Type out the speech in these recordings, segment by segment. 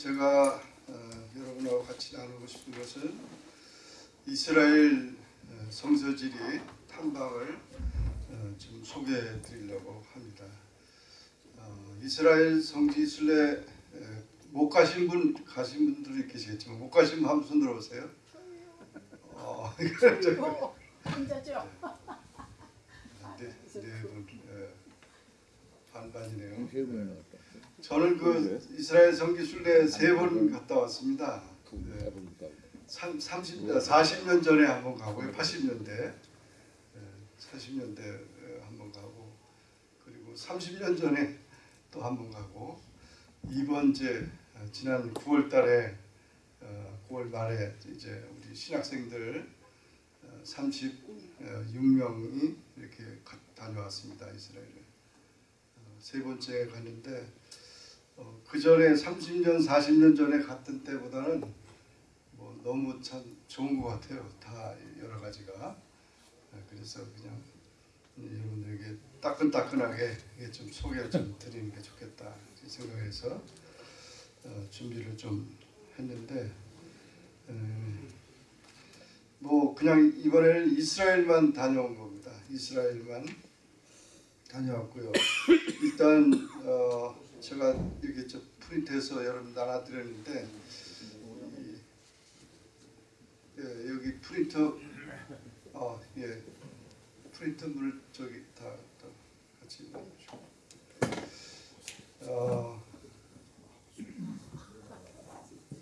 제가 어, 여러분하고 같이 나누고 싶은 것은 이스라엘 어, 성서지리 탐방을 어, 좀 소개해 드리려고 합니다. 어, 이스라엘 성지 순례 에, 못 가신 분 가신 분들이 계시겠지만 못 가신 분 한번 손 들어보세요. 어, 혼자죠? 네, 네 분, 예, 반반이네요. 저는 그 이스라엘 성지 순례 세 번 갔다 왔습니다. 그 네. 가보니까 30, 40년 전에 한 번 가고요. 80년대, 40년대 한 번 가고 그리고 30년 전에 또 한 번 가고 이번 이제 어, 지난 9월 달에 9월 말에 이제 우리 신학생들 36명이 이렇게 가- 다녀왔습니다 이스라엘에 어, 세 번째 갔는데 어, 그 전에 30년 40년 전에 갔던 때보다는 뭐 너무 참 좋은 것 같아요. 다 여러 가지가. 네, 그래서 그냥 여러분들에게 따끈따끈하게 좀 소개를 좀 드리는 게 좋겠다 생각해서 어, 준비를 좀 했는데 음, 뭐 그냥 이번에는 이스라엘만 다녀온 겁니다. 이스라엘만 다녀왔고요. 일단 어, 제가 이렇게 저 프린트해서 여러분 나눠드렸는데 이, 예, 여기 프린터 어, 예 프린터 물 저기 다, 다 같이 어,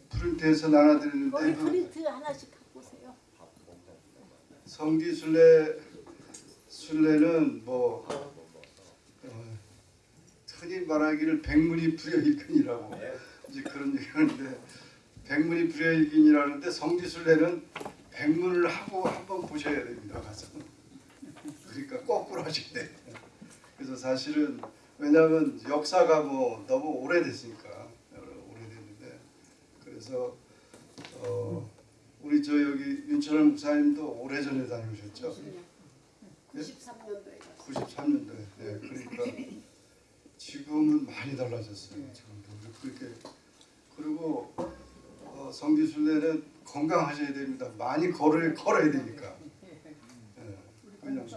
프린트해서 그 프린트 하나씩 갖고 오세요. 성지 순례 순례는 뭐 어, 흔히 말하기를 백문이 불여일견이라고 이제 그런 얘기하는데 백문이 불여일견이라는데 성지 순례는 백문을 하고 한번 보셔야 됩니다 가서 그러니까 거꾸로 하셔야 돼. 그래서 사실은 왜냐하면 역사가 뭐 너무 오래됐으니까 오래됐는데 그래서 어. 우리 저 여기 윤철원 목사님도 오래전에 다녀오셨죠? 93년도에 갔어요. 93년도에. 네, 그러니까 지금은 많이 달라졌어요. 지금도 그렇게 그리고 어, 성지순례는 건강하셔야 됩니다. 많이 걸을 걸어야 되니까. 네, 그냥 네.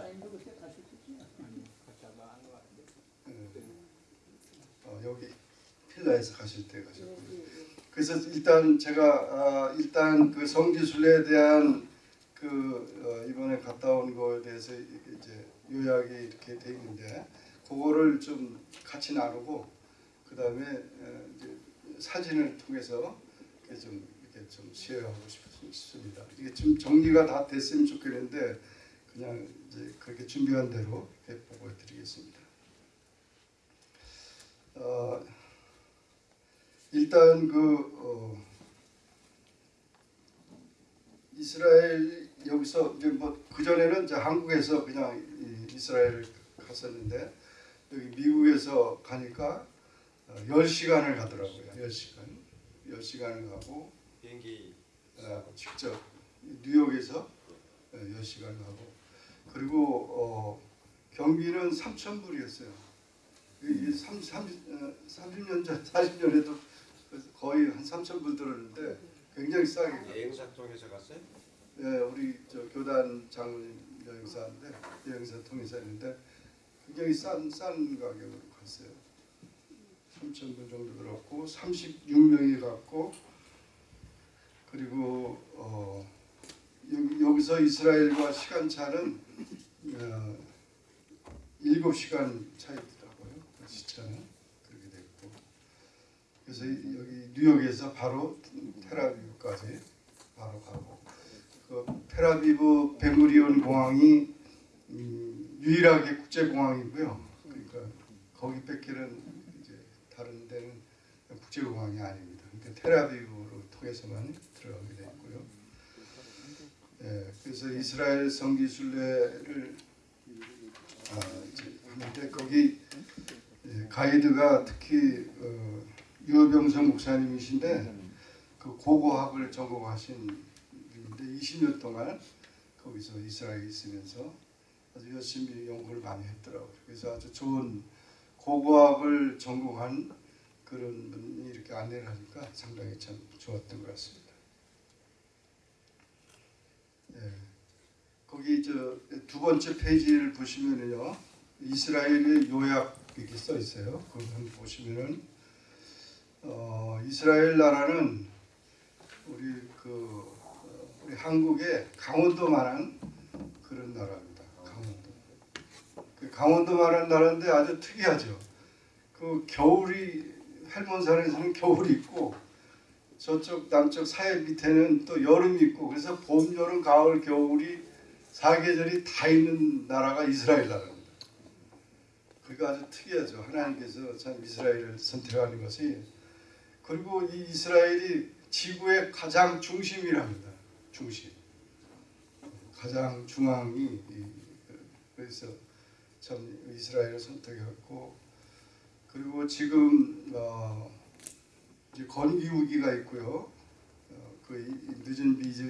어, 여기 필라에서 가실 때 가셨고요. 그래서 일단 제가 아, 일단 그 성지순례에 대한 그 어, 이번에 갔다 온 거에 대해서 이제 요약이 이렇게 돼 있는데 그거를 좀 같이 나누고 그 다음에 이제 사진을 통해서 좀 이렇게 좀 쉐어하고 싶- 싶습니다. 이게 좀 정리가 다 됐으면 좋겠는데 그냥 이제 그렇게 준비한 대로 이렇게 보고 드리겠습니다. 어, 일단 그 어, 이스라엘 여기서 이제 뭐 그 전에는 이제 한국에서 그냥 이 이스라엘 갔었는데 미국에서 가니까 어, 10시간을 가더라고요. 10시간. 10시간을 가고 비행기 어, 직접 뉴욕에서 어, 10시간 가고 그리고 어, 경비는 3천 불이었어요. 이 30, 30, 어, 30 년 전, 40년에도 거의 한 3천 불 들었는데 굉장히 싸게 여행사 통해서 갔어요? 예, 우리 저 교단 장로님 여행사인데 여행사 통해서 했는데 굉장히 싼, 싼 가격으로 갔어요. 3천 불 정도 들었고 36명이 갔고 그리고 어, 여기, 여기 서 이스라엘과 시간차는 어, 7시간 차이더라고요. 그 시차는 그렇게 됐고 그래서 이- 여기 뉴욕에서 바로 테라비브까지 바로 가고 그 테라비브 베무리온 공항이 음, 유일하게 국제 공항이고요. 그러니까 거기 뺏기는 이제 다른 데는 국제 공항이 아닙니다. 그러니까 테라비브로 통해서만 들어가게 돼 있고요. 예, 그래서 이스라엘 성지 순례를 아, 이제 하는데 거기 예, 가이드가 특히 어, 유병성 목사님이신데 그 고고학을 전공하신 분인데 20년 동안 거기서 이스라엘에 있으면서 아주 열심히 연구를 많이 했더라고요. 그래서 아주 좋은 고고학을 전공한 그 그런 분이 이렇게 안내를 하니까 상당히 참 좋았던 것 같습니다. 예. 거기 저 두 번째 페이지를 보시면은요 이스라엘의 요약 이렇게 써 있어요. 그걸 보시면은 어, 이스라엘 나라는 우리 그 어, 우리 한국의 강원도만한 그런 나라입니다. 강원도. 그 강원도만한 나라인데 아주 특이하죠. 그 겨울이 할몬산에서는 겨울이 있고 저쪽 남쪽 사해 밑에는 또 여름이 있고 그래서 봄, 여름, 가을, 겨울이 사계절이 다 있는 나라가 이스라엘 나라입니다. 그게 아주 특이하죠. 하나님께서 참 이스라엘을 선택하는 것이 그리고 이 이스라엘이 지구의 가장 중심이랍니다. 중심. 가장 중앙이 이- 그래서 참 이스라엘을 선택했고 그리고 지금 어 이제 건기 우기가 있고요. 어, 그 늦은 비 이제,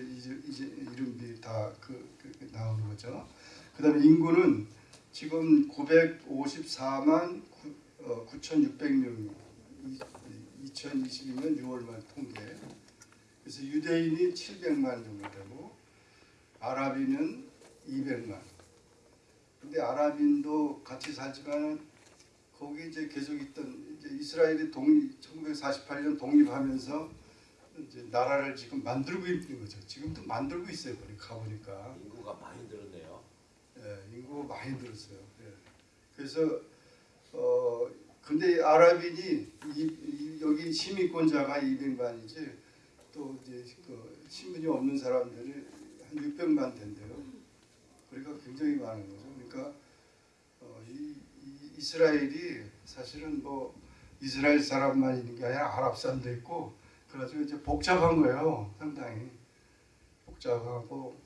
이제, 이른 비다그 그, 그 나오는 거죠. 그다음에 인구는 지금 954만 어, 9,600명이 2022년 6월 말 통계. 그래서 유대인이 700만 정도 되고 아랍인은 200만. 근데 아랍인도 같이 살지만 거기 이제 계속 있던 이제 이스라엘이 독립 1948년 독립하면서 이제 나라를 지금 만들고 있는 거죠. 지금도 만들고 있어요. 거기 가보니까. 인구가 많이 늘었네요. 예, 인구가 많이 늘었어요. 예. 그래서 어 근데 아랍인이 이, 이, 여기 시민권자가 200만이지 또 이제 그 신분이 없는 사람들이 한 600만 된대요. 그러니까 굉장히 많은 거죠. 그러니까 어, 이, 이 이스라엘이 사실은 뭐 이스라엘 사람만 있는 게 아니라 아랍 사람도 있고 그래가지고 이제 복잡한 거예요. 상당히 복잡하고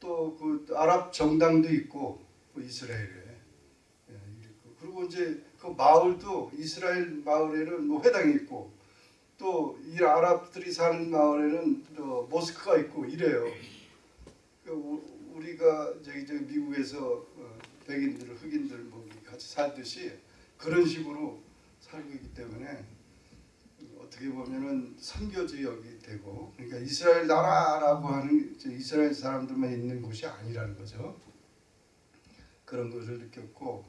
또 그 아랍 정당도 있고 그 이스라엘에 예. 그리고 이제 그 마을도 이스라엘 마을에는 뭐 회당이 있고 또 이 아랍들이 사는 마을에는 또 모스크가 있고 이래요. 그 우- 우리가 저기 저 미국에서 어, 백인들 흑인들 뭐 같이 살듯이 그런 식으로 살고 있기 때문에 어떻게 보면은 선교 지역이 되고 그러니까 이스라엘 나라라고 하는 이스라엘 사람들만 있는 곳이 아니라는 거죠. 그런 것을 느꼈고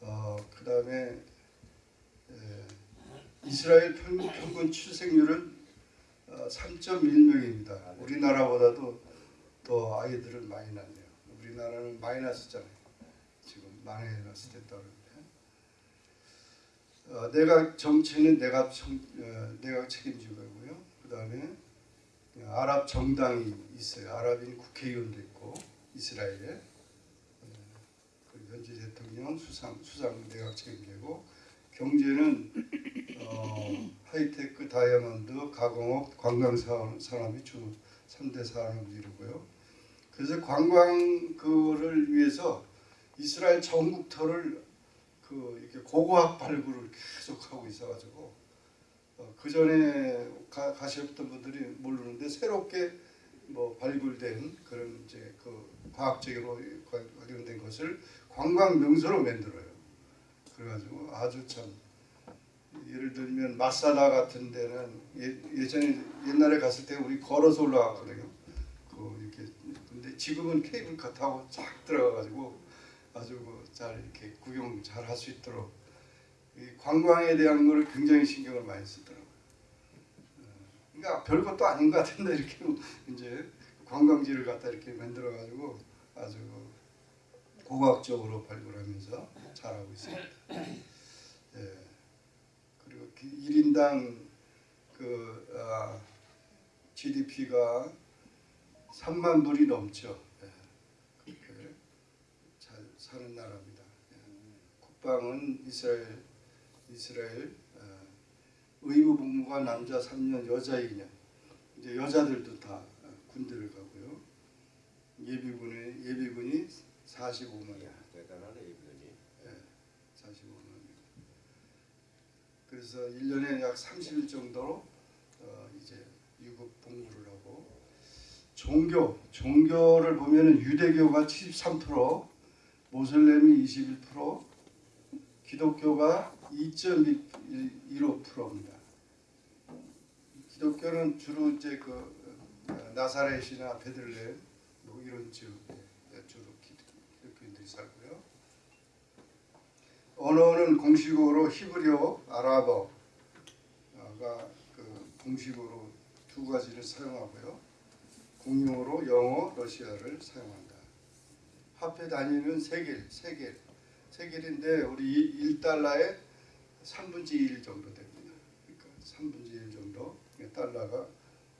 어 그 다음에 에, 이스라엘 평, 평균 출생률은 어, 3.1명입니다. 우리나라보다도 더 아이들을 많이 낳네요. 우리나라는 마이너스잖아요. 마이너스 됐다 그러는데 어, 내각 정치는 내각 정, 어, 내각 책임지고 있고요. 그 다음에 아랍 정당이 있어요. 아랍인 국회의원도 있고 이스라엘에 어, 그 현재 대통령 수상 수상 내각 책임지고 경제는 어, 하이테크, 다이아몬드, 가공업, 관광 산업, 산업이 주 3대 산업을 이루고요. 그래서 관광 그를 위해서 이스라엘 전국터를 그 이렇게 고고학 발굴을 계속 하고 있어가지고 어, 그 전에 가셨던 분들이 모르는데 새롭게 뭐 발굴된 그런 이제 그 과학적으로 관- 관련된 것을 관광 명소로 만들어요. 그래가지고 아주 참 예를 들면 마사다 같은 데는 예, 예전에 옛날에 갔을 때 우리 걸어서 올라갔거든요. 그 이렇게 근데 지금은 케이블카 타고 쫙 들어가가지고 아주 그잘 이렇게 구경 잘 할 수 있도록 이 관광에 대한 거를 굉장히 신경을 많이 쓰더라고요. 어, 그러니까 별것도 아닌 것 같은데 이렇게 이제 관광지를 갖다 이렇게 만들어 가지고 아주 그 고고학적으로 발굴하면서 잘하고 있습니다. 예. 그리고 그 1인당 그 아, GDP가 3만 불이 넘죠. 예. 사는 나라입니다. 예. 국방은 이스라엘 이스라엘 어, 의무 복무가 남자 3년 여자 2년 이제 여자들도 다 어, 군대를 가고요. 예비군에 예비군이 45만이야. 대단하네 이분이. 45만 명. 그래서 1년에 약 30일 정도로 어, 이제 유급 복무를 하고 종교 종교를 보면은 유대교가 73% 모슬렘이 21% 기독교가 2.15%입니다. 기독교는 주로 이제 그 어, 나사렛이나 베들레헴 뭐 이런 지역에 주로 기- 기독교인들이 살고요. 언어는 공식어로 히브리어, 아랍어가 그 공식어로 두 가지를 사용하고요. 공용어로 영어, 러시아를 사용한다. 화폐 단위는 세겔, 세겔, 세겔인데 우리 1달러에 3분의 1 정도 됩니다. 그러니까 3분의 1 정도 달러가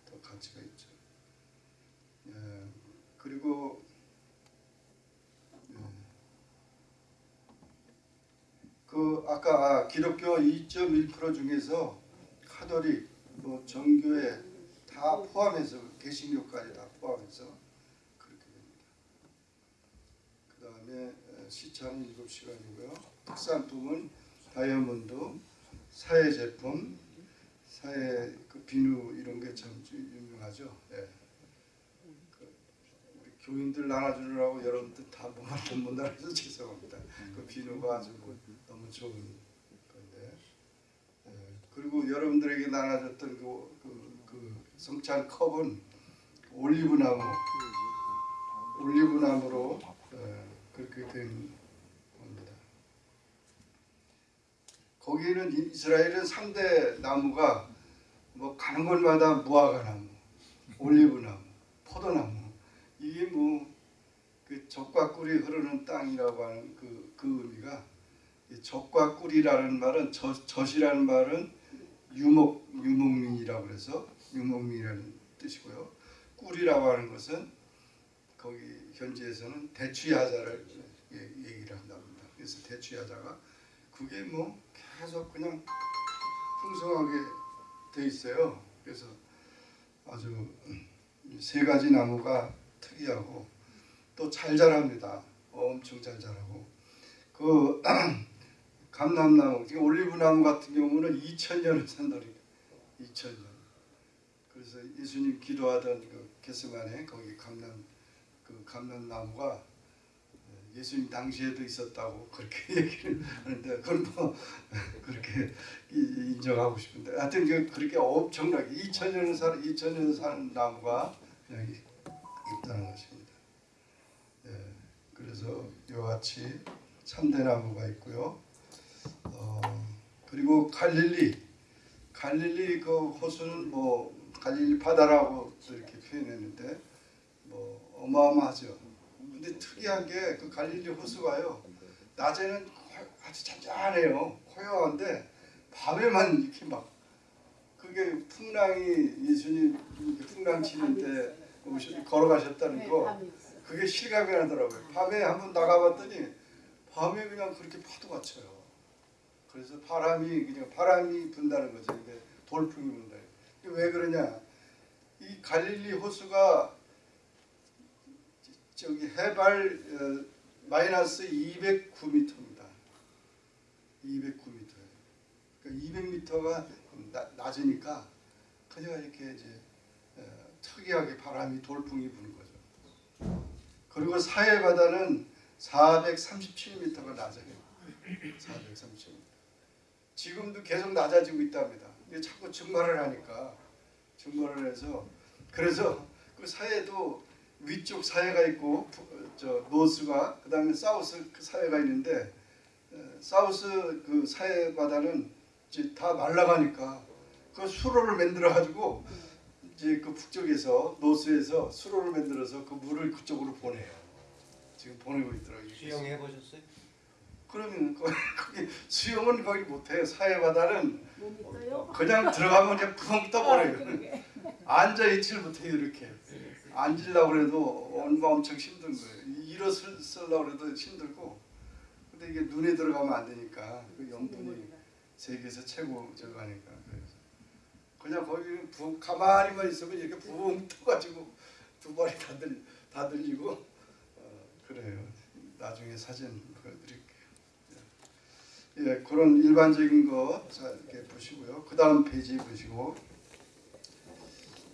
더 가치가 있죠. 예, 그리고 예, 그 아까 기독교 2.1% 중에서 카톨릭, 뭐 정교회 다 포함해서 개신교까지 다 포함해서 그렇게 됩니다. 그 다음에 시차는 7시간이고요. 특산품은 다이아몬드, 사회 제품, 사회 그 비누 이런 게 참 유명하죠. 예. 그 교인들 나눠주느라고 여러분들 다못 못 나눠서 죄송합니다. 그 비누가 아주 뭐 너무 좋은 건데. 예. 그리고 여러분들에게 나눠줬던 그, 그, 그 성찬 컵은 올리브나무, 올리브나무로 예, 그렇게 된 겁니다. 거기는 이- 이스라엘은 3대 나무가 뭐 가는 곳마다 무화과나무, 올리브나무, 포도나무 이게 뭐그 적과 꿀이 흐르는 땅이라고 하는 그, 그 의미가 이 적과 꿀이라는 말은 젖, 젖이라는 말은 유목 유목민이라고 그래서 유목민이라는 뜻이고요. 꿀이라고 하는 것은 거기 현지에서는 대추야자를 예- 얘기를 한답니다. 그래서 대추야자가 그게 뭐 계속 그냥 풍성하게 돼 있어요. 그래서 아주 음, 세 가지 나무가 특이하고 또 잘 자랍니다. 엄청 잘 자라고 그 감람나무, 지금 올리브나무 같은 경우는 2천년을 산다니 2천년. 그래서 예수님 기도하던 그 게스만에 거기 감람 그 감람나무가 예수님 당시에도 있었다고 그렇게 얘기를 하는데 그건 뭐 그렇게 이- 인정하고 싶은데 하여튼 그 그렇게 엄청나게 2천년을 살 2천년 사는 나무가 그냥 이- 있다는 것입니다. 예, 그래서 이와 같이 3대 나무가 있고요. 어, 그리고 갈릴리 갈릴리 그 호수는 뭐 갈릴리 바다라고 이렇게 표현했는데 뭐 어마어마하죠. 근데 특이한 게 그 갈릴리 호수가요. 낮에는 호- 아주 잔잔해요. 고요한데 밤에만 이렇게 막 그게 풍랑이 예수님 풍랑 치는데 걸어가셨다는 네, 거. 그게 실감이 나더라고요. 밤에 한번 나가봤더니 밤에 그냥 그렇게 파도가 쳐요. 그래서 바람이 그냥 바람이 분다는 거죠. 이게 돌풍이 분다. 왜 그러냐? 이 갈릴리 호수가 저기 해발 어, 마이너스 209m입니다. 209m예요. 그러니까 200m가 낮으니까 그냥 이렇게 이제 어, 특이하게 바람이 돌풍이 부는 거죠. 그리고 사해 바다는 437m가 낮아요. 437m. 지금도 계속 낮아지고 있답니다. 이게 자꾸 증발을 하니까 증발을 해서 그래서 그 사해도 위쪽 사해가 있고 부- 저 노스가 그다음에 사우스 그 사해가 있는데 어, 사우스 그 사해 바다는 이제 다 말라가니까 그 수로를 만들어 가지고 이제 그 북쪽에서 노스에서 수로를 만들어서 그 물을 그쪽으로 보내요. 지금 보내고 있더라고요. 수영해 보셨어요? 그러면 거- 거기 수영은 거기 못해요. 사해 바다는? 그냥 들어가면 그냥 붕 떠버려요. 앉아 있질 못해요 이렇게. 앉으려고 그래도 얼마 엄청 힘든 거예요. 일어서려고 그래도 힘들고. 근데 이게 눈에 들어가면 안 되니까 그 영분이 세계에서 최고 저거 하니까 그래서 그냥 거기 부, 가만히만 있으면 이렇게 붕 떠가지고 두 발이 다, 들, 다 들리고 어, 그래요. 나중에 사진 보여드릴게요. 예, 그런 일반적인 거 자, 이렇게 보시고요. 그 다음 페이지 보시고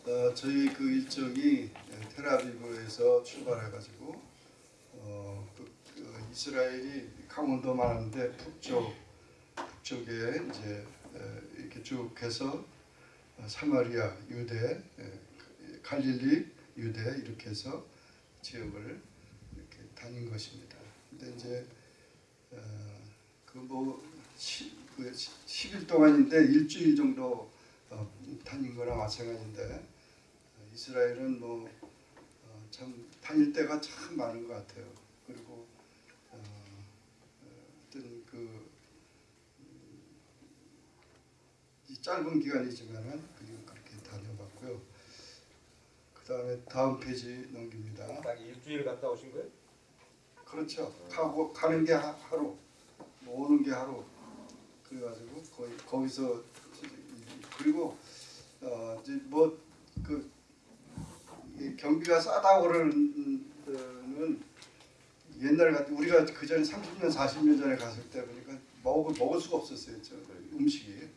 어, 저희 그 일정이 테라비브에서 출발해가지고 어, 그, 그 이스라엘이 강원도 많은데 북쪽 북쪽에 이제 에, 이렇게 쭉 해서 어, 사마리아, 유대, 에, 갈릴리, 유대 이렇게 해서 지역을 이렇게 다닌 것입니다. 근데 이제 어, 그뭐 그 10일 동안인데 일주일 정도 어, 다닌 거나 마찬가지인데 어, 이스라엘은 뭐 어, 참 다닐 때가 참 많은 것 같아요. 그리고 어, 어, 어떤 그이 짧은 기간이지만은 그렇게 다녀봤고요. 그 다음에 다음 페이지 넘깁니다. 딱 일주일 갔다 오신 거예요? 그렇죠. 가고 가는 게 하- 하루, 뭐 오는 게 하루. 그래가지고 거기 거기서 그리고 어 이제 뭐그 경비가 싸다고 그러는 옛날 같은 우리가 그 전에 30년 40년 전에 갔을 때 보니까 먹을 먹을 수가 없었어요. 저 음식이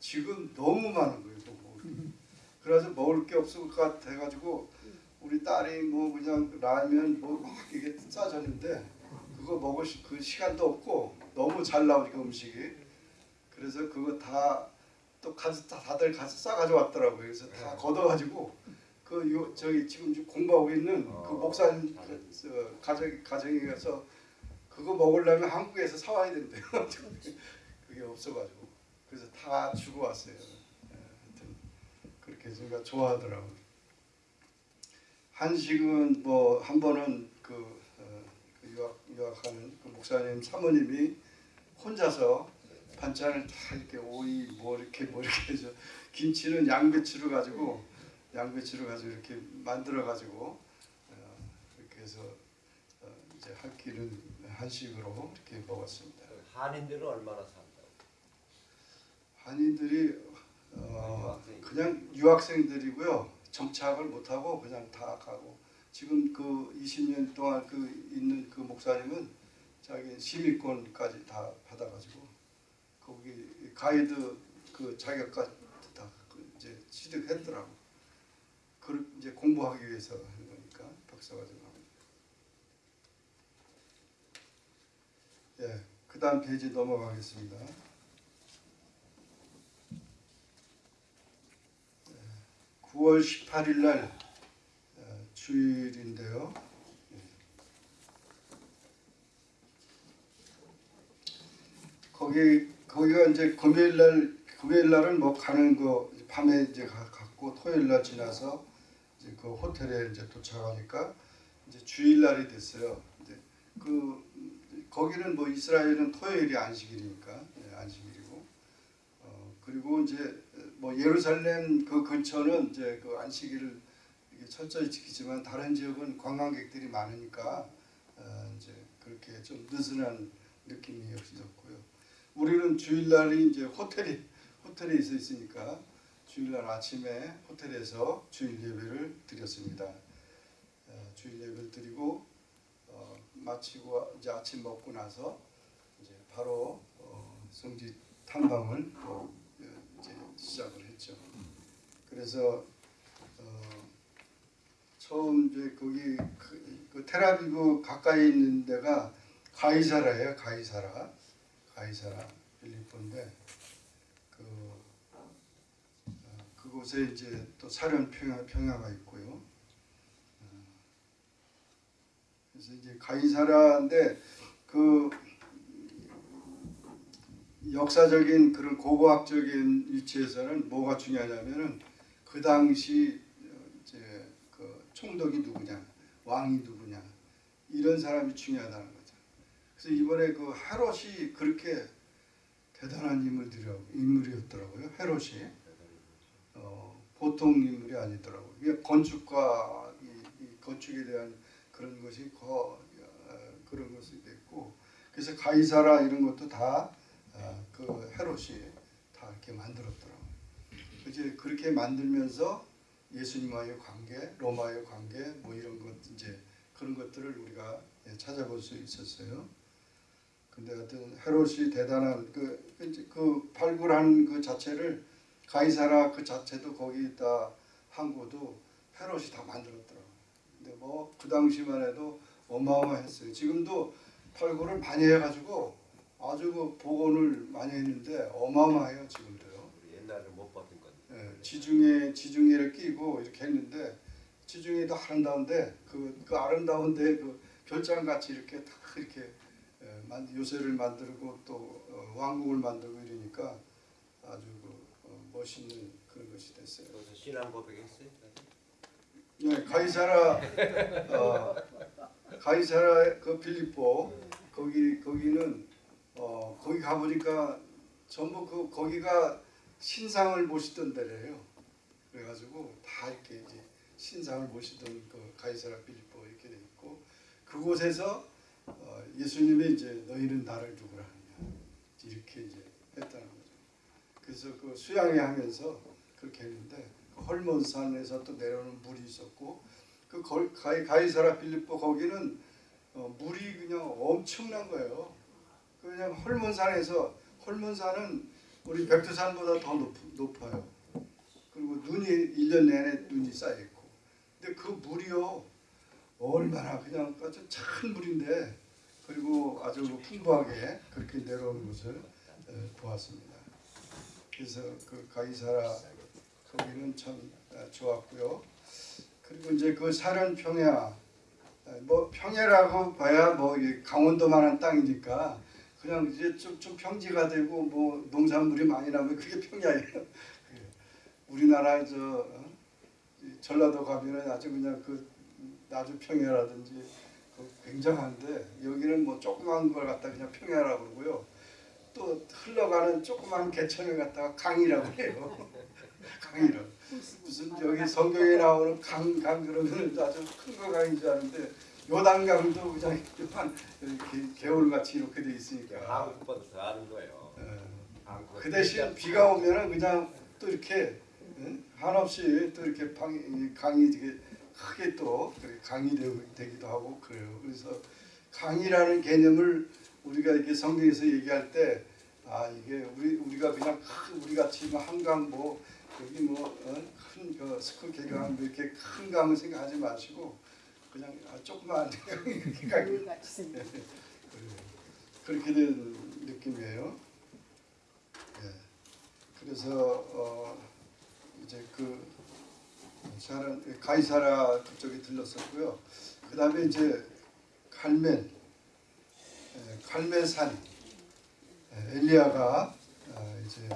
지금 너무 많은 거예요. 또 먹을 게. 그래서 먹을 게 없을 것 같아 가지고 우리 딸이 뭐 그냥 라면 뭐 막 이게 싸졌는데 그거 먹을 시, 그 시간도 없고 너무 잘 나오니까 음식이 그래서 그거 다 또 가서 다- 다들 가서 싸가지고 왔더라고요. 그래서 다 걷어가지고 그 요 저기 지금 공부하고 있는 그 어, 목사님 잘했네. 그, 저 가정 가정에 가서 그거 먹으려면 한국에서 사와야 된대요. 그게 없어가지고 그래서 다 주고 왔어요. 예, 하여튼 그렇게 제가 좋아하더라고요. 한식은 뭐 한 번은 그, 어, 그 유학 유학하는 그 목사님 사모님이 혼자서 반찬을 다 이렇게 오이 뭐 이렇게 뭐 이렇게 해서 김치는 양배추를 가지고 양배추를 가지고 이렇게 만들어 가지고 어, 이렇게 해서 어, 이제 한 끼는 한식으로 이렇게 먹었습니다. 한인들은 얼마나 산다고? 한인들이 어. 그냥 유학생들이고요. 정착을 못하고 그냥 다 가고 지금 그 20년 동안 그 있는 그 목사님은 자기 시민권까지 다 받아가지고 거기 가이드 그 자격까지 다그 이제 취득했더라고. 그 이제 공부하기 위해서 하는 거니까 박사과정 합니다. 예, 그 다음 페이지 넘어가겠습니다. 9월 18일 날 어, 주일인데요. 예. 거기 거기가 이제 금요일 날 금요일 날은 뭐 가는 거 밤에 이제 가- 갔고 토요일 날 지나서 이제 그 호텔에 이제 도착하니까 이제 주일 날이 됐어요. 이제 그 거기는 뭐 이스라엘은 토요일이 안식일이니까 예, 안식일이고 어, 그리고 이제 뭐 예루살렘 그 근처는 이제 그 안식일을 철저히 지키지만 다른 지역은 관광객들이 많으니까 어, 이제 그렇게 좀 느슨한 느낌이 없었고요. 우리는 주일날이 이제 호텔이 호텔에 있어 있으니까 주일날 아침에 호텔에서 주일 예배를 드렸습니다. 어, 주일 예배를 드리고 어, 마치고 이제 아침 먹고 나서 이제 바로 어, 성지 탐방을 또 어, 이제 시작을 했죠. 그래서 어, 처음 이제 거기 그, 그 테라비브 가까이 있는 데가 가이사라예요. 가이사라, 가이사라 빌리포인데 그 어, 그곳에 이제 또 사련 평야, 평야가 있고요. 어, 그래서 이제 가이사라인데 그 역사적인 그런 고고학적인 위치에서는 뭐가 중요하냐면은 그 당시 어, 이제 그 총독이 누구냐, 왕이 누구냐 이런 사람이 중요하다는 거죠. 그래서 이번에 그 헤롯이 그렇게 대단한 인물이었더라고요. 헤롯이 어, 보통 인물이 아니더라고요. 이게 건축과 이, 이 건축에 대한 그런 것이 거 어, 그런 것이 됐고 그래서 가이사라 이런 것도 다 어, 그 헤롯이 다 이렇게 만들었더라고요. 이제 그렇게 만들면서 예수님과의 관계, 로마의 관계, 뭐 이런 것 이제 그런 것들을 우리가 예, 찾아볼 수 있었어요. 근데 하여튼 헤롯이 대단한 그, 그 발굴한 그 자체를 가이사라 그 자체도 거기다 항구도 헤롯이 다 만들었더라고요. 근데 뭐 그 당시만 해도 어마어마했어요. 지금도 발굴을 많이 해가지고 아주 그 복원을 많이 했는데 어마어마해요 지금도요. 옛날에 못 봤던 건데. 예, 지중해 지중해를 끼고 이렇게 했는데 지중해도 아름다운데 그, 그 아름다운데 그 별장 같이 이렇게 다 이렇게 요새를 만들고 또 어, 왕국을 만들고 이러니까 아주 그, 어, 멋있는 그런 것이 됐어요. 신앙 고백 했어요. 예, 가이사라 어, 가이사라 그 빌립보 거기 거기는 어, 거기 가 보니까 전부 그 거기가 신상을 모시던 데래요. 그래가지고 다 이렇게 이제 신상을 모시던 그 가이사라 빌립보 이렇게 돼 있고 그곳에서 어, 예수님이 이제 너희는 나를 누구라 하느냐 이렇게 이제 했다는 거죠. 그래서 그 수양회 하면서 그렇게 했는데 그 헐몬산에서 또 내려오는 물이 있었고 그 걸- 가이, 가이사라 빌립보 거기는 어, 물이 그냥 엄청난 거예요. 그냥 헐몬산에서 헐몬산은 우리 백두산보다 더 높, 높아요. 그리고 눈이 1년 내내 눈이 쌓여 있고. 근데 그 물이요 얼마나 그냥 아주 찬 물인데 그리고 아주 풍부하게 그렇게 내려오는 것을 어, 보았습니다. 그래서 그 가이사라 거기는 참 어, 좋았고요. 그리고 이제 그 사는 평야 어, 뭐 평야라고 봐야 뭐 강원도만한 땅이니까 그냥 이제 좀, 좀 평지가 되고 뭐 농산물이 많이 나면 그게 평야예요. 그게. 우리나라 저 어? 이 전라도 가면은 아주 그냥 그 나주 평야라든지 그 굉장한데 여기는 뭐 조그만 걸 갖다 그냥 평야라고 그러고요. 또 흘러가는 조그만 개천을 갖다가 강이라고 해요. 강이라고. 무슨 여기 성경에 나오는 강, 강 그러면 아주 큰거 강인 줄 아는데 요단강도 그냥 요한 이렇게 개울같이 이렇게 돼 있으니까. 한국보다 더 아는 거예요. 예. 그 대신 비가 오면은 그냥 또 이렇게 응? 한없이 또 이렇게 이 강이 되게 크게 또 그렇게 강이 되고, 되기도 하고 그래요. 그래서 강이라는 개념을 우리가 이렇게 성경에서 얘기할 때 아 이게 우리 우리가 그냥 큰 우리 같이 뭐 한강 뭐 여기 뭐큰그 스크 개강 뭐 이렇게 큰 강을 생각하지 마시고 그냥 아, 조그만 이렇게 강이 물같이 생긴 그렇게 된 느낌이에요. 예. 그래서 어 이제 그 사람 가이사라 그쪽에 들렀었고요. 그 다음에 이제 갈멜, 예, 갈멜산 예, 엘리야가 아, 이제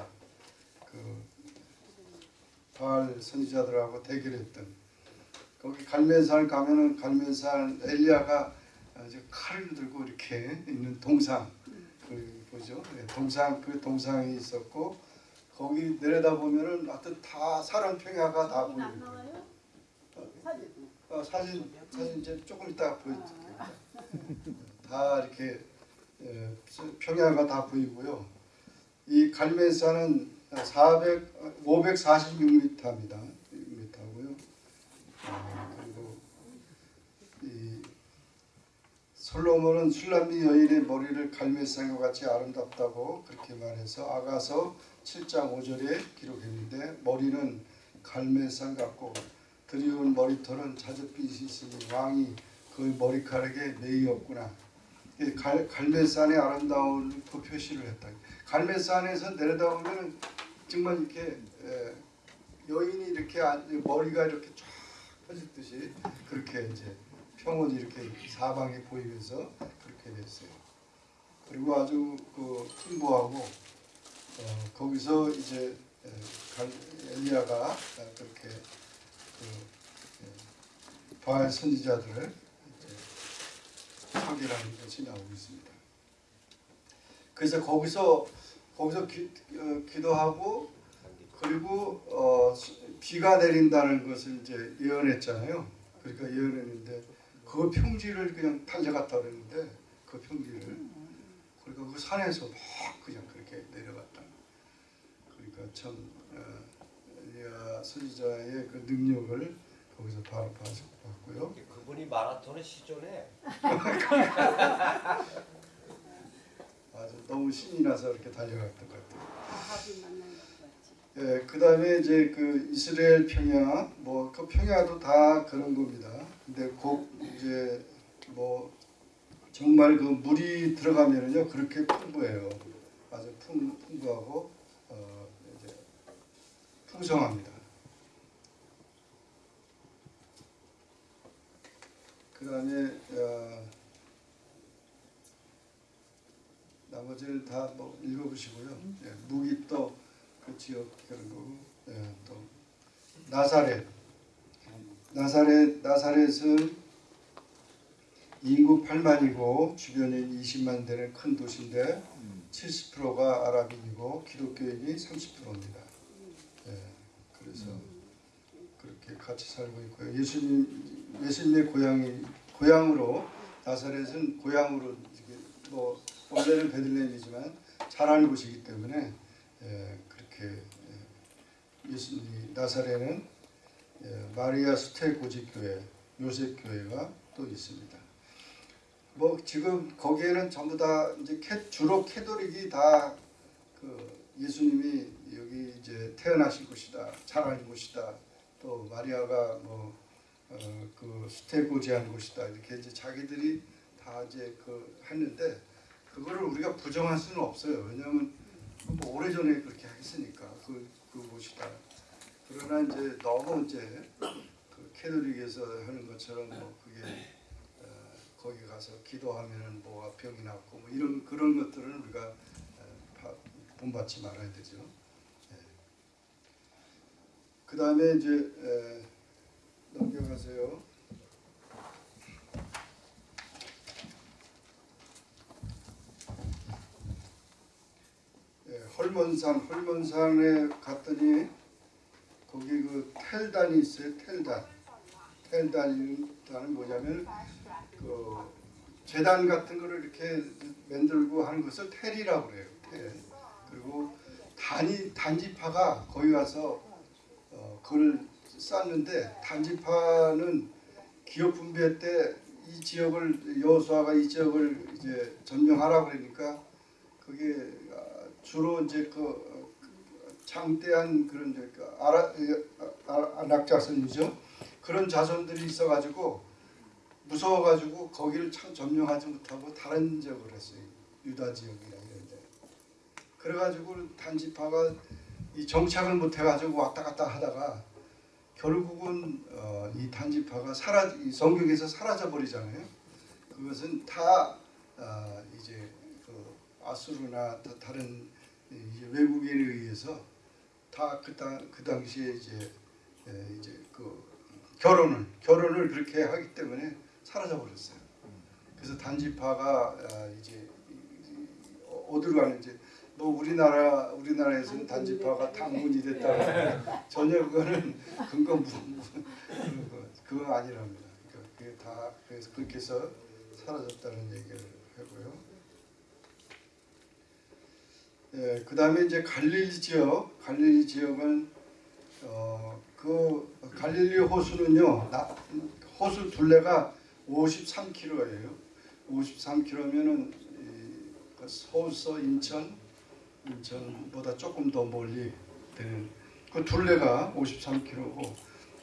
그 바알 선지자들하고 대결했던 거기 갈멜산 가면은 갈멜산 엘리야가 아주 칼을 들고 이렇게 있는 동상 그 보죠. 네, 동상 그 동상이 있었고 거기 내려다 보면은 하여튼 다 사람 평야가 다 보이고 나와요? 사진 어, 사진 사진 이제 조금 이따 보여드릴게요. 다 이렇게 예, 평야가 다 보이고요. 이 갈멜산은 400 546m입니다. 6m고요. 그리고 이 솔로몬은 술람미 여인의 머리를 갈멜산과 같이 아름답다고 그렇게 말해서 아가서 7장 5절에 기록했는데 머리는 갈멜산 같고 드리운 머리털은 자줏빛이 있으니 왕이 그 머리카락에 매이었구나. 이 갈, 갈멜산의 아름다운 그 표시를 했다. 갈멜산에서 내려다보면 정말 이렇게 에, 여인이 이렇게 앉- 머리가 이렇게 쫙 펴질 듯이 그렇게 이제 평원이 이렇게 사방에 보이면서 그렇게 됐어요. 그리고 아주 그 풍부하고 어, 거기서 이제 엘리야가 아, 그렇게 그 예, 바알 선지자들을 파괴하는 것이 나오고 있습니다. 그래서 거기서 거기서 기, 어, 기도하고 그리고 어, 수- 비가 내린다는 것을 이제 예언했잖아요. 그러니까 예언했는데 그 평지를 그냥 달려갔다 그랬는데 그 평지를 그러니까 그 산에서 막 그냥 그렇게 내려갔다. 그러니까 참 어, 선지자의 그 능력을 거기서 봐- 봐- 봤고요. 그분이 마라톤의 시전에 아주 너무 신이 나서 이렇게 달려갔던 것 같아요. 예, 그 다음에 이제 그 이스라엘 평야, 뭐 그 평야도 다 그런 겁니다. 근데 곧 이제 뭐 정말 그 물이 들어가면은요 그렇게 풍부해요. 아주 풍, 풍부하고 어, 이제 풍성합니다. 그 다음에 어, 나머지를 다 뭐 읽어보시고요. 예, 무기 또 그 지역 그런 거고 예, 또 나사렛 나사렛 나사렛은 인구 8만이고 주변인 20만 되는 큰 도시인데 70%가 아랍인이고 기독교인이 30%입니다. 예, 그래서 그렇게 같이 살고 있고요. 예수님 예수님의 고향이 고향으로 나사렛은 고향으로 뭐 원래는 베들레헴이지만 자란 곳이기 때문에 예, 그렇게 예, 예수님 나사렛은 예, 마리아 수태고지 교회 요셉 교회가 또 있습니다. 뭐 지금 거기에는 전부 다 이제 캐, 주로 캐도릭이 다 그 예수님이 여기 이제 태어나신 곳이다, 자란 곳이다, 또 마리아가 뭐그 수태고지한 곳이다 이렇게 이제 자기들이 다 이제 그 했는데 그거를 우리가 부정할 수는 없어요. 왜냐하면 뭐 오래전에 그렇게 했으니까 그 그곳이다. 그러나 이제 너무 이제 그 캐톨릭에서 하는 것처럼 뭐 그게 어, 거기 가서 기도하면은 뭐가 병이 낫고 뭐 이런 그런 것들은 우리가 어, 바- 본받지 말아야 되죠. 그 다음에 이제 에, 넘겨가세요. 예, 헐몬산 헐몬산에 갔더니 거기 그 텔단이 있어요. 텔단. 텔단은 뭐냐면 그 재단 같은 거를 이렇게 만들고 하는 것을 텔이라고 그래요. 텔. 그리고 단이 단지파가 거기 가서 어, 그걸 쌓는데 단지파는 기업 분배 때 이 지역을 여호수아가 이 지역을 이제 점령하라 그러니까 그게 아, 주로 이제 그 어, 장대한 그런 이제 그 아라 아, 안악자손이죠 그런 자손들이 있어가지고 무서워가지고 거기를 참 점령하지 못하고 다른 지역을 했어요 유다 지역이나 이런데 그래가지고 단지파가 이 정착을 못해가지고 왔다 갔다 하다가 결국은 어, 이 단지파가 사라 이 성경에서 사라져 버리잖아요. 그것은 다 어, 이제 그 아수르나 또 다른 외국인에 의해서 다그 그 당시에 이제 에, 이제 그 결혼을 결혼을 그렇게 하기 때문에 사라져 버렸어요. 그래서 단지파가 아, 이제 이- 이- 어디로 가는지 뭐 우리나라 우리나라에서는 단지파가 당문이 됐다고 전혀 그거는 근거 무 그거 그거 아니랍니다. 그러니까 그게 다 그래서 그렇게 해서 사라졌다는 얘기를 하고요. 예, 그 다음에 이제 갈릴리 지역, 갈릴리 지역은 어, 그 갈릴리 호수는요, 나, 호수 둘레가 53km예요. 53km면은 서울서 인천, 인천보다 조금 더 멀리 되는 그 둘레가 53km고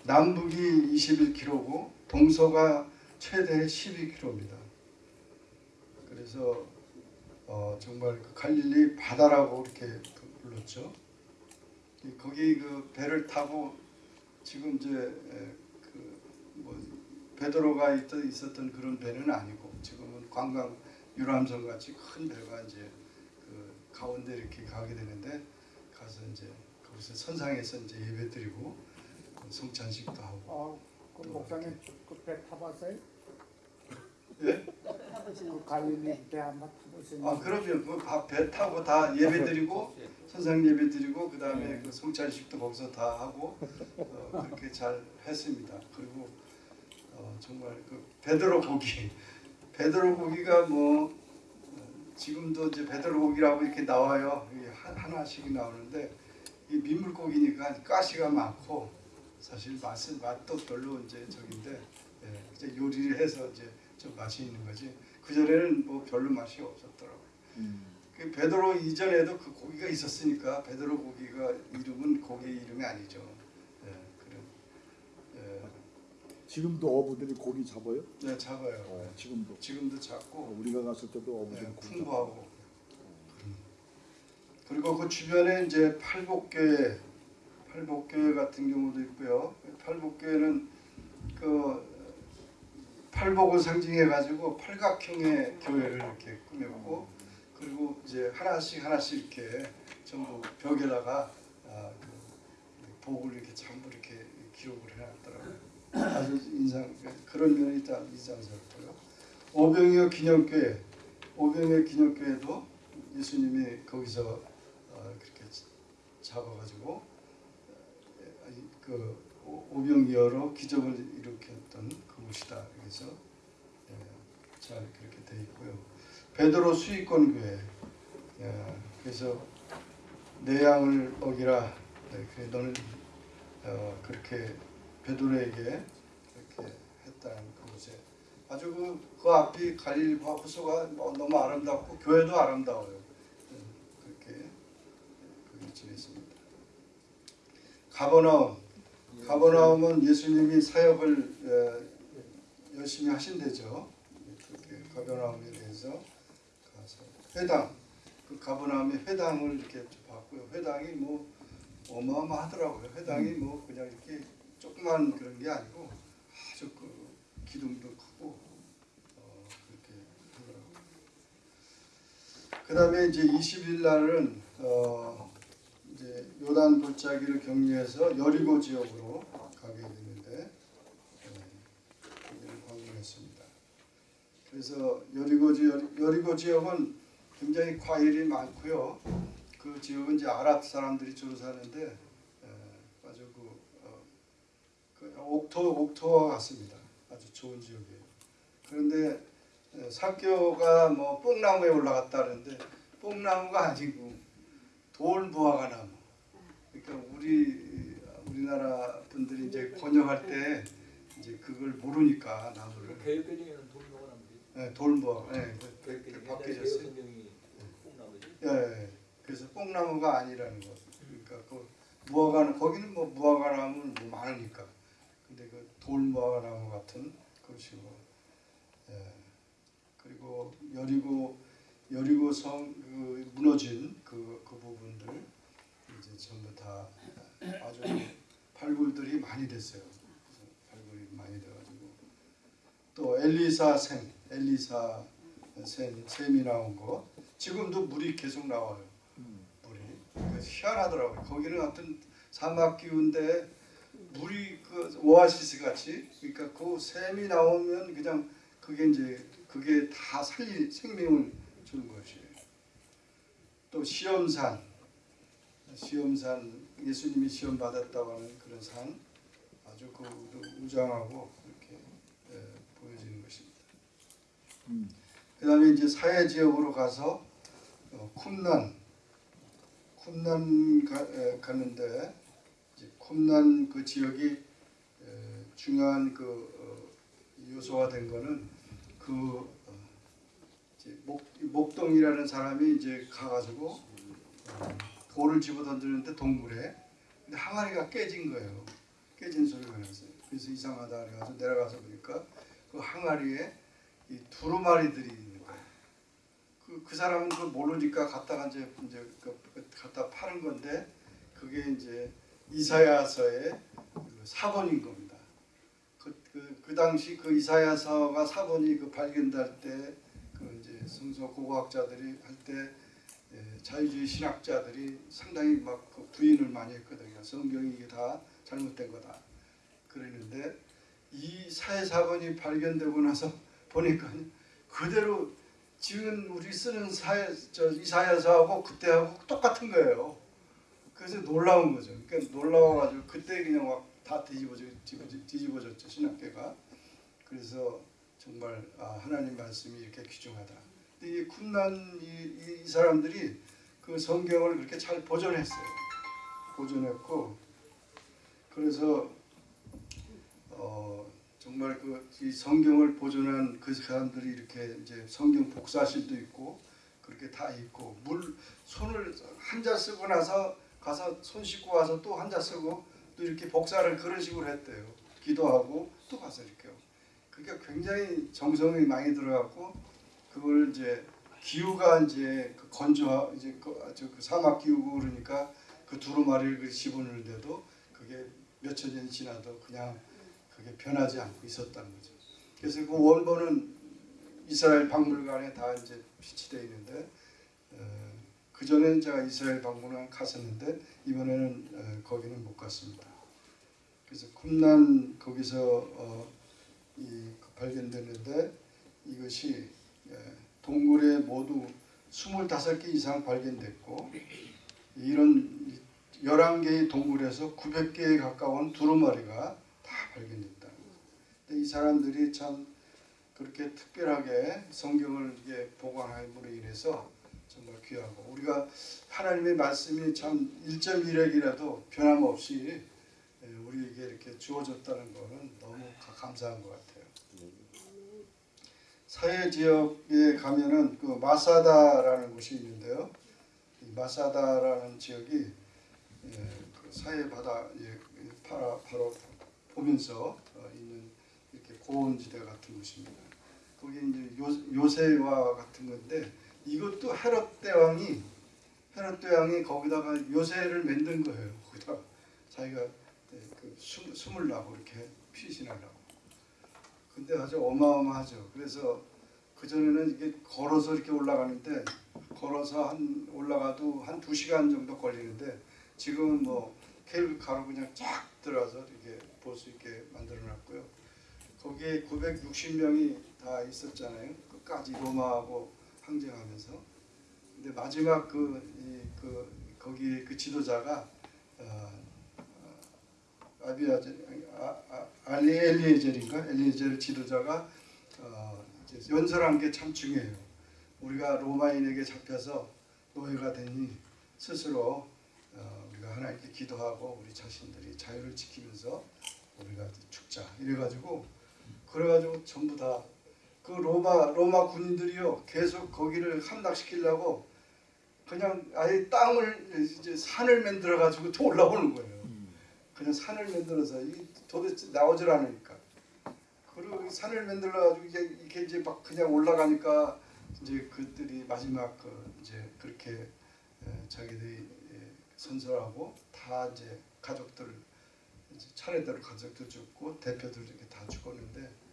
남북이 21km고 동서가 최대 12km입니다. 그래서 어, 정말 그 갈릴리 바다라고 이렇게 불렀죠. 이- 거기 그 배를 타고 지금 이제 베드로가 있- 있었던 그런 배는 아니고 지금은 관광 유람선 같이 큰 배가 이제 그 가운데 이렇게 가게 되는데 가서 이제 거기서 선상에서 이제 예배 드리고 성찬식도 하고 어, 그 목사님 그배 타봤어요? 예? 그 갈릴리 배 한번 타보세요. 아 그러면 그배 타고 다 예배 드리고 선상 예배 드리고 그 다음에 그 성찬식도 거기서 다 하고 어, 그렇게 잘 했습니다. 그리고 어, 정말 그 베드로 고기 베드로 고기가 뭐 어, 지금도 이제 베드로 고기라고 이렇게 나와요. 하- 하나씩 나오는데 이 민물고기니까 가시가 많고 사실 맛은 맛도 별로 이제 저긴데 예, 이제 요리를 해서 이제 좀 맛이 있는 거지. 그 전에는 뭐 별로 맛이 없었더라고요. 그 베드로 이전에도 그 고기가 있었으니까 베드로 고기가 이름은 고기 이름이 아니죠. 예, 그런 예, 지금도 어부들이 고기 잡아요? 네, 잡아요. 어, 지금도. 지금도 어, 잡고 우리가 갔을 때도 어부들이 네, 고기 풍부하고 그리고 그 주변에 이제 팔복교회 팔복교회 같은 경우도 있고요. 팔복교회는 그 팔복을 상징해 가지고 팔각형의 교회를 이렇게 꾸몄고 그리고 이제 하나씩 하나씩 이렇게 전부 벽에다가 아, 그 복을 이렇게 전부 이렇게 기록을 해놨더라고요. 아주 인상 그런 면이 다 인상스럽고요. 오병이어 기념교회 오병이어 기념교회도 예수님이 거기서 어, 그렇게 잡아가지고 어, 그 오- 오병이어로 기적을 일으켰던 그곳이다. 그래서 예, 잘 그렇게 돼 있고요. 베드로 수익권 교회 예, 그래서 내 양을 먹이라 네, 그래 너는 어, 그렇게 베드로에게 그렇게 했다는 그곳에 아주 그, 그 앞이 갈릴 호수가 뭐 너무 아름답고 교회도 아름다워요. 음, 그렇게 그게 지냈습니다. 가버나움 가버나움은 예수님이 사역을 어, 열심히 하신대죠. 그렇게 가버나움에 대해서 가서 회당 그 가버나움의 회당을 이렇게 봤고요. 회당이 뭐 어마어마하더라고요. 회당이 뭐 그냥 이렇게 조그만 그런 게 아니고 아주 그 기둥도 크고 어, 그렇게 하더라고요. 그 다음에 이제 20일 날은 어, 이제 요단 골짜기를 경유해서 여리고 지역으로 가게 예, 거기를 방문했습니다. 그래서 여리고 지역 여리고 지역은 굉장히 과일이 많고요. 그 지역은 이제 아랍 사람들이 주로 사는데 에, 아주 그, 어, 그 옥토 옥토와 같습니다. 아주 좋은 지역이에요. 그런데 에, 사교가 뭐 뽕나무에 올라갔다는데 뽕나무가 아니고 돌무화과 나무. 그러니까 우리 우리나라 분들이 이제 번역할 때 이제 그걸 모르니까 나무를 개혁개정에는 돌무화과 나무지. 네, 돌무화. 네, 그- 그 뽕나무지. 예, 예. 그래서 뽕나무가 아니라는 거. 그러니까 그 무화과 거기는 뭐 무화과 나무는 뭐 많으니까. 근데 그 돌무화과 나무 같은 것이고. 예. 그리고 여리고 여리고 성 그 무너진 그, 그 부분들 이제 전부 다 아주 발굴들이 많이 됐어요. 발굴이 많이 돼가지고 또 엘리사 샘, 엘리사 샘, 샘이 나온 거 지금도 물이 계속 나와요. 물이 그러니까 희한하더라고요. 거기는 어떤 사막 기운데 물이 그 오아시스 같이 그러니까 그 샘이 나오면 그냥 그게 이제 그게 다 살리 생명을 주는 것이에요. 또 시험산 시험산 예수님이 시험 받았다고 하는 그런 산 아주 그 우장하고 이렇게 예, 보여지는 것입니다. 음. 그다음에 이제 사회 지역으로 가서 어, 쿰난 쿰난 가, 에, 가는데 쿰난 그 지역이 에, 중요한 그 어, 요소가 된 거는 그 어, 목 목동이라는 사람이 이제 가가지고 어, 돌을 집어 던지는데 동굴에 근데 항아리가 깨진 거예요. 깨진 소리가 났어요. 그래서 이상하다 그래가지고 내려가서 보니까 그 항아리에 이 두루마리들이 있는 거예요. 그, 그 사람은 그걸 모르니까 갖다가 이제 이제 그, 그 갖다 파는 건데 그게 이제 이사야서의 그 사본인 겁니다. 그, 그, 그 당시 그 이사야서가 사본이 그 발견될 때 그 이제 성서 고고학자들이 할 때 자유주의 신학자들이 상당히 막 그 부인을 많이 했거든요. 성경이 이게 다 잘못된 거다. 그랬는데 이 사회사본이 발견되고 나서 보니까 그대로 지금 우리 쓰는 사회 저 이사야서하고 그때하고 똑같은 거예요. 그래서 놀라운 거죠. 그러니까 놀라워가지고 그때 그냥 막다 뒤집어져 뒤집어져- 뒤집어 졌죠 신학계가. 그래서 정말 아, 하나님 말씀이 이렇게 귀중하다. 근데 이 쿰난 이, 이, 이 사람들이 그 성경을 그렇게 잘 보존했어요. 보존했고 그래서 어, 정말 그 이 성경을 보존한 그 사람들이 이렇게 이제 성경 복사실도 있고 그렇게 다 있고 물 손을 한 자 쓰고 나서 가서 손 씻고 와서 또 한자 쓰고 또 이렇게 복사를 그런 식으로 했대요. 기도하고 또 가서 이렇게 하고. 그러니까 굉장히 정성이 많이 들어갔고 그걸 이제 기후가 이제 그 건조 이제 그, 아주 그 사막 기후고 그러니까 그 두루마리를 그 집어넣는데도 그게 몇천 년이 지나도 그냥 그게 변하지 않고 있었다는 거죠. 그래서 그 원본은 이스라엘 박물관에 다 이제 비치되어 있는데 어, 그 전에는 제가 이스라엘 박물관 갔었는데 이번에는 어, 거기는 못 갔습니다. 그래서 쿰난 거기서 어, 이 발견됐는데 이것이 예, 동굴에 모두 25개 이상 발견됐고 이런 11개의 동굴에서 900개에 가까운 두루마리가 다 발견됐다. 근데 이 사람들이 참 그렇게 특별하게 성경을 보관함으로 인해서 정말 귀하고 우리가 하나님의 말씀이 참 1.1핵이라도 변함없이 예, 우리에게 이렇게 주어졌다는 것은 너무 가- 감사한 것 같아요. 사해 지역에 가면은 그 마사다라는 곳이 있는데요. 이 마사다라는 지역이 예, 그 사해 바다 예, 바로, 바로 보면서 어, 있는 이렇게 고원지대 같은 곳입니다. 거기 이제 요, 요새와 같은 건데 이것도 헤롯 대왕이 헤롯 대왕이 거기다가 요새를 만든 거예요. 거기다 자기가 예, 그 숨, 숨을 나고 이렇게 피신하려고. 근데 아주 어마어마하죠. 그래서 그 전에는 이게 걸어서 이렇게 올라가는데 걸어서 한 올라가도 한 두 시간 정도 걸리는데 지금은 뭐 케이블 카로 그냥 쫙 들어가서 이렇게 볼 수 있게 만들어놨고요. 거기에 960명이 다 있었잖아요. 끝까지 로마하고 항쟁하면서. 근데 마지막 그, 이, 그 거기 그 지도자가 어, 어, 아비아제 아, 아, 알리 엘리에젤인가 엘리에젤 지도자가 어, 연설한 게 참 중요해요. 우리가 로마인에게 잡혀서 노예가 되니 스스로 어, 우리가 하나님께 기도하고 우리 자신들이 자유를 지키면서 우리가 죽자 이래가지고 그래가지고 전부 다 그 로마 로마 군인들이요 계속 거기를 함락시키려고 그냥 아예 땅을 이제 산을 만들어 가지고 또 올라오는 거예요. 그냥 산을 만들어서 이 도대체 나오질 않으니까 그리고 이 산을 만들어 가지고 이게 이게 이제 막 그냥 올라가니까 이제 그들이 마지막 그 이제 그렇게 에, 자기들이 예, 선설하고 다 이제 가족들 이제 차례대로 가족들 죽고 대표들 이렇게 다 죽었는데 이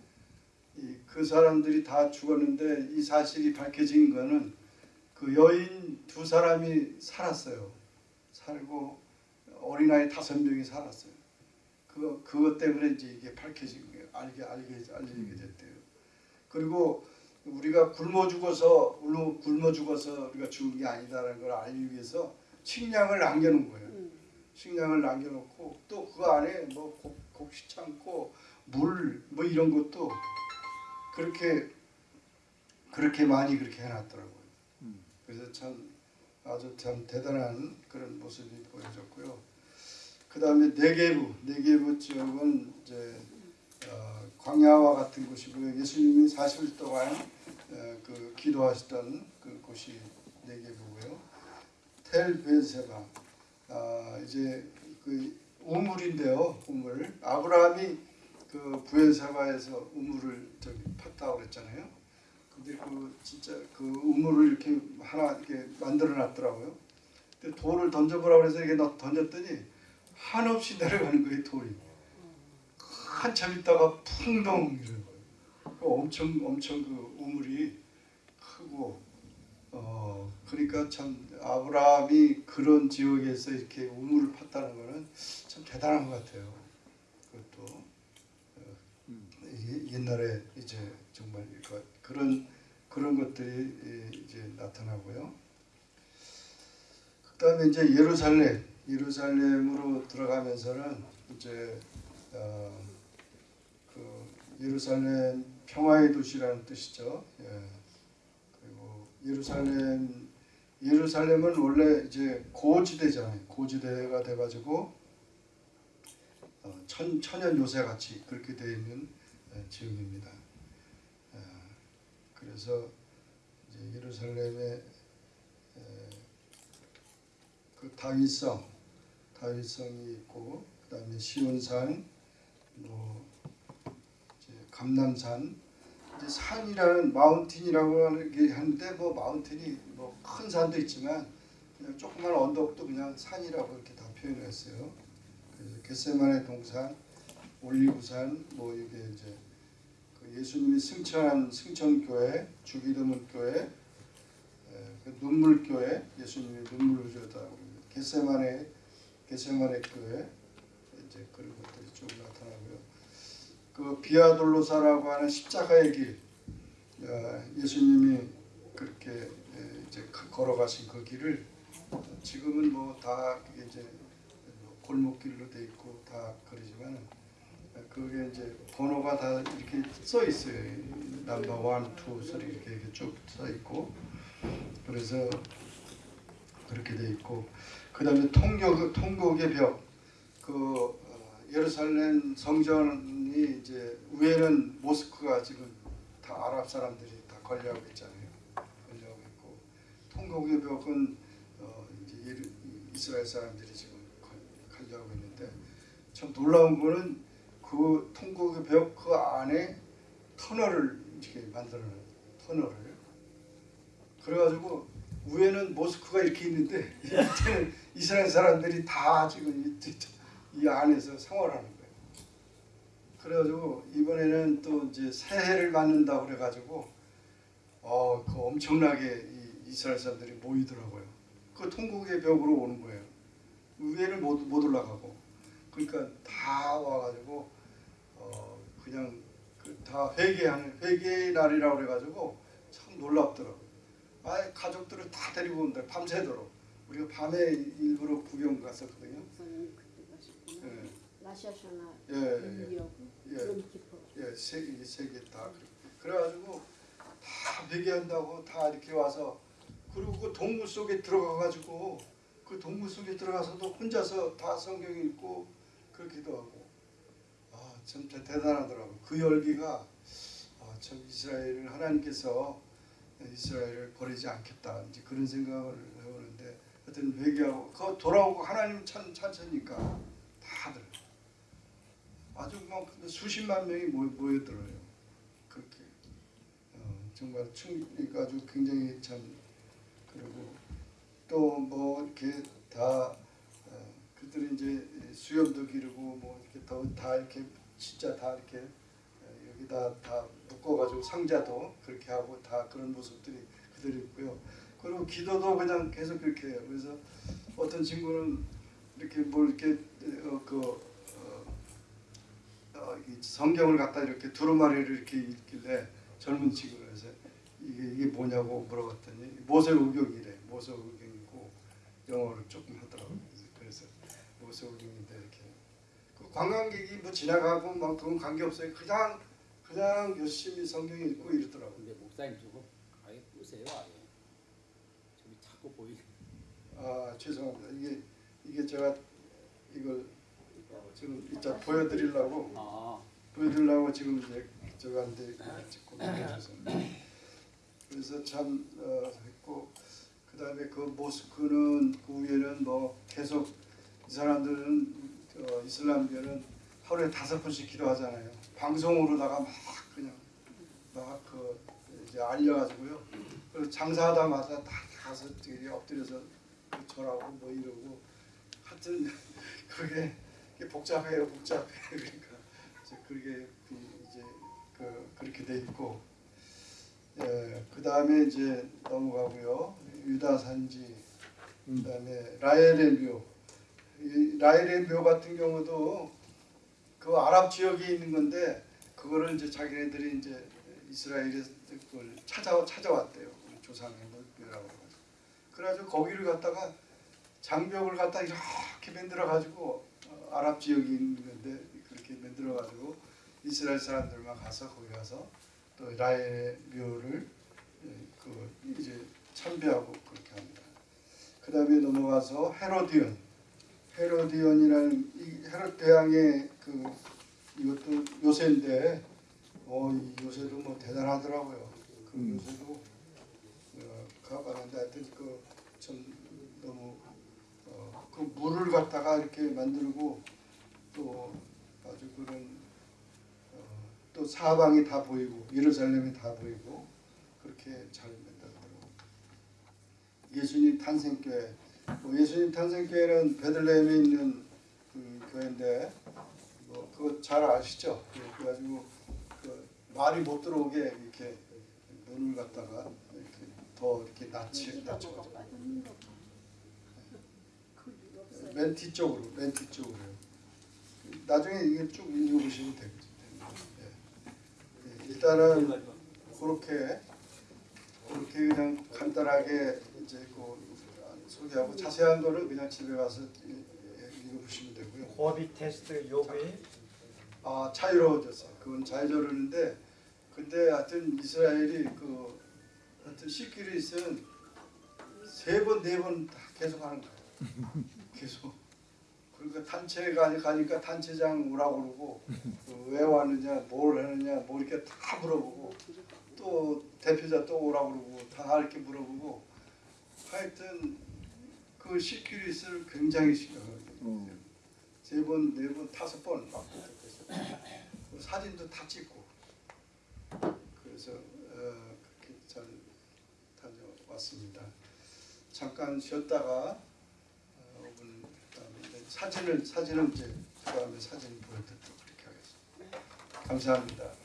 그 사람들이 다 죽었는데 이 사실이 밝혀진 거는 그 여인 두 사람이 살았어요. 살고 어린아이 다섯 명이 살았어요. 그 그것 때문에 이제 이게 밝혀진 거예요. 알게 알게 알리게 됐대요. 그리고 우리가 굶어 죽어서 굶어, 굶어 죽어서 우리가 죽은 게 아니다라는 걸 알기 위해서 식량을 남겨놓은 거예요. 음. 식량을 남겨놓고 또 그 안에 뭐 곡, 곡식 창고 물 뭐 이런 것도 그렇게 그렇게 많이 그렇게 해놨더라고요. 음. 그래서 참 아주 참 대단한 그런 모습이 보여졌고요. 그 다음에 네게부 네게부 지역은 이제 어, 광야와 같은 곳이고요. 예수님이 40일 동안 어, 그 기도하셨던 그 곳이 네게부고요. 텔 베세바 아, 이제 그 우물인데요. 우물 아브라함이 그 부엘세바에서 우물을 저기 팠다고 그랬잖아요. 근데 그 진짜 그 우물을 이렇게 하나 이렇게 만들어 놨더라고요. 근데 돌을 던져보라고 해서 이렇게 넣- 던졌더니 한없이 내려가는 거예요 돌이. 한참 있다가 풍덩 이러는 거예요. 그 엄청 엄청 그 우물이 크고 어 그러니까 참 아브라함이 그런 지역에서 이렇게 우물을 팠다는 거는 참 대단한 것 같아요. 그것도 어, 이게 옛날에 이제 정말 그- 그런 그런 것들이 예, 이제 나타나고요. 그다음에 이제 예루살렘 예루살렘으로 들어가면서는 이제 어, 그 예루살렘 평화의 도시라는 뜻이죠. 예. 그리고 예루살렘 예루살렘은 원래 이제 고지대잖아요. 고지대가 돼가지고 어, 천 천연 요새 같이 그렇게 되어 있는 어, 지역입니다. 어, 그래서 이제 예루살렘에 에, 그 다윗성 다윗성이 있고 그 다음에 시온산 뭐 이제 감남산 이제 산이라는 마운틴이라고 하는데 뭐 마운틴이 뭐 큰 산도 있지만 그냥 조그만 언덕도 그냥 산이라고 이렇게 다 표현했어요. 그래서 겟세만의 동산, 올리브산, 뭐 이게 이제 그 예수님이 승천한 승천교회, 주기도문교회, 에, 그 눈물교회, 예수님이 눈물을 흘렸다고 겟세만의 겟세만의 교회 이제 그런 것들이 쭉 나타나고요. 그 비아돌로사라고 하는 십자가의 길, 어, 예수님이 그렇게 에, 이제 그- 걸어가신 그 길을 지금은 뭐 다 이제 뭐 골목길로 돼 있고 다 그러지만 그게 이제 번호가 다 이렇게 써 있어요. number one, two, three 이렇게 이렇게 쭉 써 있고 그래서 그렇게 돼 있고 그 다음에 통역 통곡의 벽, 그 어, 예루살렘 성전이 이제 위에는 모스크가 지금 다 아랍 사람들이 다 관리하고 있잖아요. 관리하고 있고 통곡의 벽은 어, 이제 이스라엘 사람들이 지금 관- 관리하고 있는데 참 놀라운 거는 그 통곡의 벽 그 안에 터널을 이렇게 만들어놓은 터널을 그래가지고 위에는 모스크가 이렇게 있는데 밑에는 이스라엘 사람들이 다 지금 이, 이 안에서 생활하는 거예요. 그래가지고 이번에는 또 이제 새해를 맞는다 그래가지고 어 그 엄청나게 이 이스라엘 사람들이 모이더라고요. 그 통곡의 벽으로 오는 거예요. 위에는 못, 못 올라가고 그러니까 다 와가지고 어 그냥 그다 회개하는 회개의 날이라고 그래가지고 참 놀랍더라고요. 아 가족들을 다 데리고 온다 밤새도록 우리가 밤에 일부러 구경 갔었거든요. 목사님 그때 가셨구나. 예, 라샤샤나 예, 예, 예. 롬키퍼. 예, 세계 세계 다 그래. 그래 가지고 다 회개한다고 다 이렇게 와서 그리고 그 동굴 속에 들어가가지고 그 동굴 속에 들어가서도 혼자서 다 성경 읽고 그렇기도 하고 아 참 대단하더라고. 그 열기가 아, 참 이스라엘을 하나님께서 이스라엘을 버리지 않겠다 이제 그런 생각을 해보는데 하여튼 회개하고 그 돌아오고 하나님 찬 찬천니까 다들 아주 막 수십만 명이 모여, 모여들어요. 그렇게 어, 정말 충 그러니까 아주 굉장히 참 그리고 또 뭐 이렇게 다 어, 그들이 이제 수염도 기르고 뭐 이렇게 더다 이렇게 진짜 다 이렇게 어, 여기다 다 묶어가지고 상자도 그렇게 하고 다 그런 모습들이 그대로 있고요. 그리고 기도도 그냥 계속 그렇게 해요. 그래서 어떤 친구는 이렇게 뭘 이렇게 어, 그 어, 어, 이 성경을 갖다 이렇게 두루마리를 이렇게 읽길래 젊은 친구가 그래서 이게 이게 뭐냐고 물어봤더니 모세오경이래 모세오경이고 영어를 조금 하더라고요. 그래서 모세오경인데 이렇게 그 관광객이 뭐 지나가고 막 그건 관계 없어요. 그냥 그냥 열심히 성경 읽고 이러더라고요. 근데 목사님 저거 아예 끄세요 아예. 저기 자꾸 보이게. 아 죄송합니다. 이게 이게 제가 이걸 지금 이따 보여드리려고 아 보여드리려고 지금 이제 저한테 찍고. 그래서 참 어, 했고 그 다음에 그 모스크는 그 위에는 뭐 계속 이 사람들은 어, 이슬람교는 하루에 다섯 번씩 기도하잖아요. 방송으로다가 막 그냥 막 그 이제 알려가지고요. 그리고 장사하다마다 다 가서 되게 엎드려서 절하고 뭐 이러고 하여튼 그게 복잡해요, 복잡해. 그러니까 이제 그게 그 이제 그 그렇게 돼 있고, 예, 그 다음에 이제 넘어가고요. 유다 산지, 그 다음에 라헬의 묘. 이 라헬의 묘 같은 경우도 그 아랍 지역에 있는 건데 그거를 이제 자기네들이 이제 이스라엘에 그걸 찾아 찾아왔대요. 조상의 묘라고. 그래가지고 거기를 갖다가 장벽을 갖다 이렇게 만들어 가지고 아랍 지역이 있는 건데 그렇게 만들어 가지고 이스라엘 사람들만 가서 거기 가서 또 라헬의 묘를 예, 그 이제 참배하고 그렇게 합니다. 그 다음에 넘어가서 헤로디온, 헤로디온이라는 이 헤롯 대왕의 그 이것도 요새인데 어이 요새도 뭐 대단하더라고요. 그 음. 요새도 어, 가봤는데 하여튼 그참 너무 어, 그 물을 갖다가 이렇게 만들고 또 아주 그런 또 사방이 다 보이고 예루살렘이 다 보이고 그렇게 잘 만들더라고요. 예수님 탄생교회 뭐 예수님 탄생교회는 베들레헴에 있는 그 교회인데 뭐 그거 잘 아시죠? 예, 그래가지고 그 말이 못 들어오게 이렇게 문을 갖다가 이렇게 더 이렇게 낮추 여기가 낮춰 뭐가 빠졌는 거 봐. 거기 없어요. 맨 뒤쪽으로 맨 뒤쪽으로요. 나중에 이게 쭉 읽어보시면 되겠죠. 예. 예, 일단은 그렇게 그렇게 그냥 간단하게 이제 그 소개하고 자세한 거는 그냥 집에 가서 예, 읽어보시면 되고요. 고비 테스트 요구에 아 자유로워졌어. 그건 자유로운데 근데 하여튼 이스라엘이 그 하여튼 시키리스는 세 번 네번다 계속 하는 거예요. 계속. 그러니까 단체가 가니까 단체장 오라고 그러고 그 왜 왔느냐, 뭘 하느냐, 뭐 이렇게 다 물어보고 또 대표자 또 오라고 그러고 다 이렇게 물어보고 하여튼 그 시큐리스를 굉장히 신경을 어. 세 번, 네 번, 다섯 번 막. 그 사진도 다 찍고. 그래서 어, 그렇게 잘 다녀왔습니다. 잠깐 쉬었다가 어, 5분 다음에 이제 사진을 사진은 이제 그 다음에 사진 보여드리도록 그렇게 하겠습니다. 감사합니다.